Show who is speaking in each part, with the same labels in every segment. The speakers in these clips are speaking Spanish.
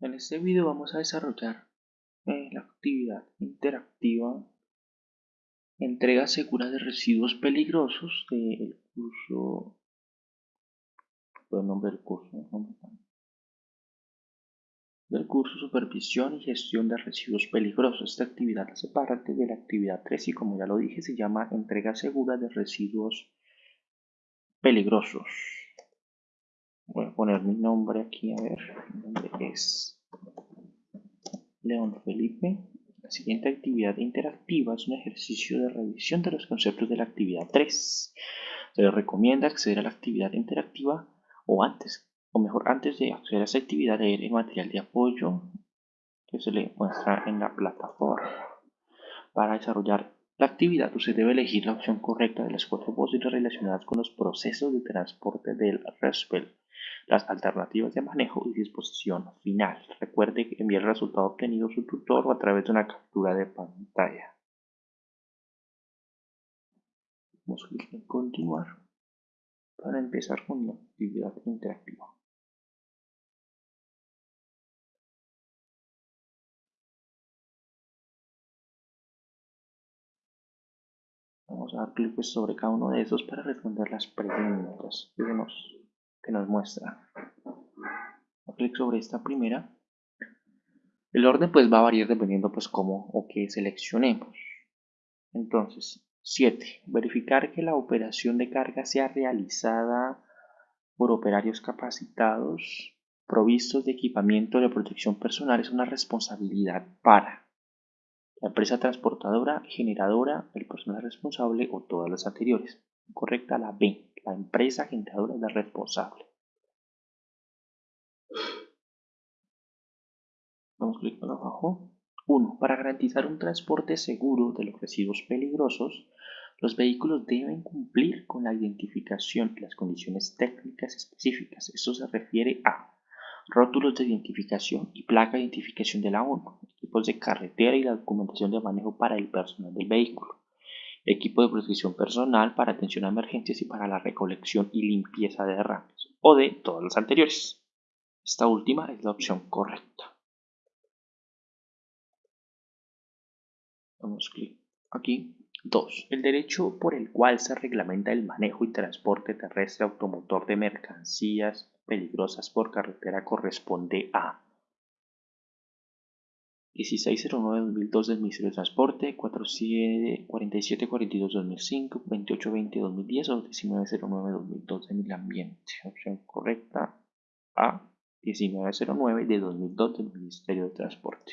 Speaker 1: En este video vamos a desarrollar eh, la actividad interactiva entrega segura de residuos peligrosos del curso del curso del curso supervisión y gestión de residuos peligrosos. Esta actividad hace parte de la actividad 3 y como ya lo dije se llama entrega segura de residuos peligrosos voy a poner mi nombre aquí a ver dónde es León Felipe. La siguiente actividad interactiva es un ejercicio de revisión de los conceptos de la actividad 3 se les recomienda acceder a la actividad interactiva o antes o mejor antes de acceder a esta actividad leer el material de apoyo que se le muestra en la plataforma. Para desarrollar la actividad usted debe elegir la opción correcta de las cuatro posibles relacionadas con los procesos de transporte del RESPEL las alternativas de manejo y disposición final. Recuerde enviar el resultado obtenido a su tutor o a través de una captura de pantalla. Vamos a clic en continuar para empezar con la actividad interactiva. Vamos a dar clic sobre cada uno de esos para responder las preguntas que nos muestra. clic sobre esta primera. El orden pues va a variar dependiendo pues cómo o qué seleccionemos. Entonces, 7. Verificar que la operación de carga sea realizada por operarios capacitados, provistos de equipamiento de protección personal es una responsabilidad para la empresa transportadora, generadora, el personal responsable o todas las anteriores. Correcta la B la empresa generadora es la responsable. Vamos clic abajo. 1. Para garantizar un transporte seguro de los residuos peligrosos, los vehículos deben cumplir con la identificación y las condiciones técnicas específicas. Esto se refiere a rótulos de identificación y placa de identificación de la ONU, equipos de carretera y la documentación de manejo para el personal del vehículo, equipo de protección personal para atención a emergencias y para la recolección y limpieza de derrames, o de todas las anteriores. Esta última es la opción correcta. Damos clic aquí. 2. El derecho por el cual se reglamenta el manejo y transporte terrestre automotor de mercancías peligrosas por carretera corresponde a 1609-2002 del Ministerio de Transporte, 4742-2005, 2820-2010 o 1909-2002 de Medio Ambiente. Opción correcta A, 1909 de 2002 del Ministerio de Transporte.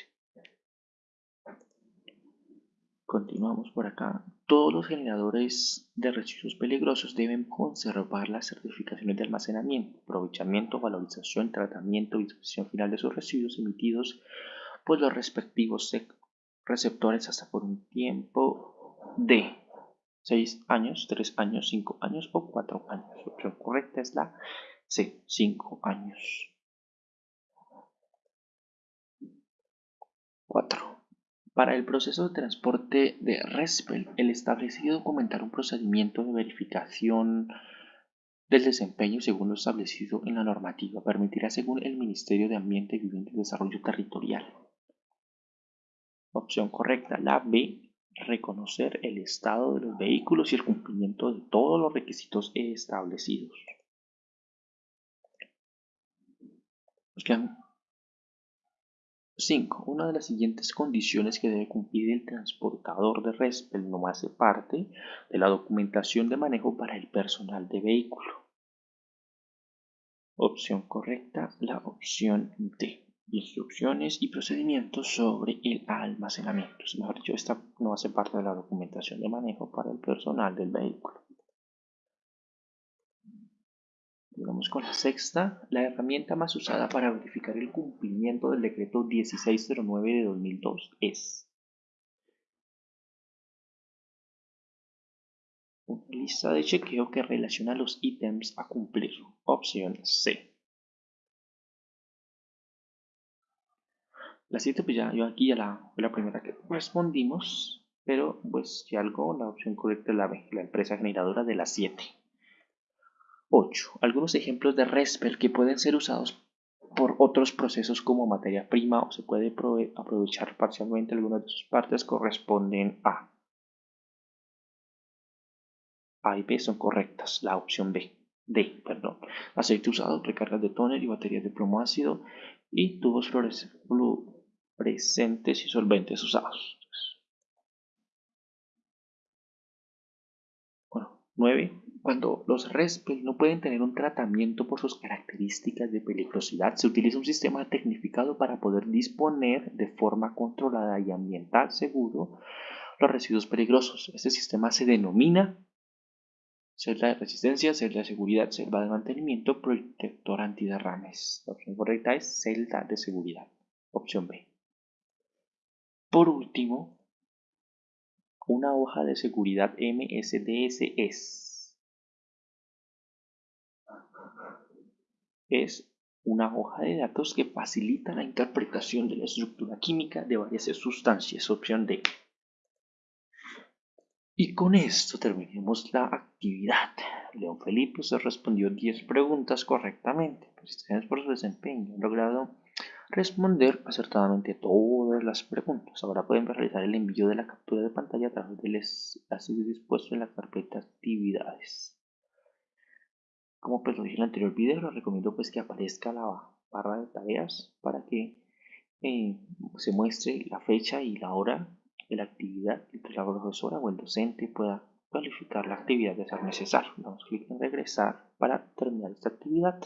Speaker 1: Continuamos por acá. Todos los generadores de residuos peligrosos deben conservar las certificaciones de almacenamiento, aprovechamiento, valorización, tratamiento y disposición final de sus residuos emitidos pues los respectivos receptores hasta por un tiempo de 6 años, 3 años, 5 años o 4 años. La opción correcta es la C, 5 años. 4. Para el proceso de transporte de RESPEL, el establecido documentar un procedimiento de verificación del desempeño según lo establecido en la normativa permitirá según el Ministerio de Ambiente, Vivienda y Desarrollo Territorial Opción correcta, la B. Reconocer el estado de los vehículos y el cumplimiento de todos los requisitos establecidos. Nos quedan 5. Una de las siguientes condiciones que debe cumplir el transportador de RESPEL no hace parte de la documentación de manejo para el personal de vehículo. Opción correcta, la opción D instrucciones y procedimientos sobre el almacenamiento. Mejor dicho, esta no hace parte de la documentación de manejo para el personal del vehículo. Vamos con la sexta, la herramienta más usada para verificar el cumplimiento del decreto 1609 de 2002 es una lista de chequeo que relaciona los ítems a cumplir. Opción C. La 7 pues ya yo aquí ya la, la primera que respondimos, pero pues si algo la opción correcta es la B, la empresa generadora de la 7. 8. Algunos ejemplos de RESPER que pueden ser usados por otros procesos como materia prima o se puede aprovechar parcialmente algunas de sus partes corresponden a A y B son correctas, la opción B. D, perdón. Aceite usado, recargas de tóner y baterías de plomo ácido y tubos fluorescentes y solventes usados. Bueno, 9. Cuando los RESPEL no pueden tener un tratamiento por sus características de peligrosidad, se utiliza un sistema tecnificado para poder disponer de forma controlada y ambiental seguro los residuos peligrosos. Este sistema se denomina celda de resistencia, celda de seguridad, celda de mantenimiento, protector antiderrames. La opción correcta es celda de seguridad. Opción B. Por último, una hoja de seguridad MSDS es una hoja de datos que facilita la interpretación de la estructura química de varias sustancias, opción D. Y con esto terminemos la actividad. León Felipe se respondió 10 preguntas correctamente. Felicitaciones por su desempeño. Logrado responder acertadamente todas las preguntas. Ahora pueden realizar el envío de la captura de pantalla a través del enlace dispuesto en la carpeta actividades. Como pues lo dije en el anterior video, les recomiendo pues que aparezca la barra de tareas para que eh, se muestre la fecha y la hora de la actividad y que la profesora o el docente pueda calificar la actividad de ser necesario. Damos clic en regresar para terminar esta actividad.